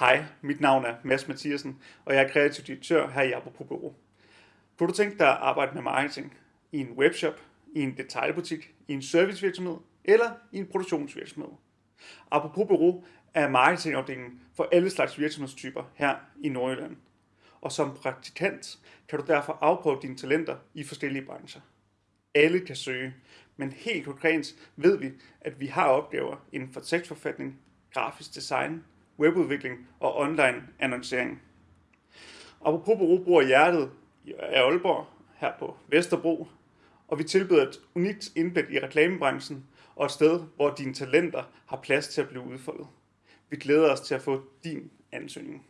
Hej, mit navn er Mads Mathiasen, og jeg er kreativ direktør her i Apropos Bureau. Kunne du tænke dig at arbejde med marketing i en webshop, i en detailbutik, i en servicevirksomhed eller i en produktionsvirksomhed? Apropos Bureau er marketingafdelingen for alle slags virksomhedstyper her i Nordjylland. Og som praktikant kan du derfor afprøve dine talenter i forskellige brancher. Alle kan søge, men helt konkret ved vi, at vi har opgaver inden for tekstforfatning, grafisk design, webudvikling og online annoncering. Apropos Bureau bruger hjertet af Aalborg her på Vesterbro, og vi tilbyder et unikt indblik i reklamebranchen og et sted, hvor dine talenter har plads til at blive udfoldet. Vi glæder os til at få din ansøgning.